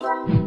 you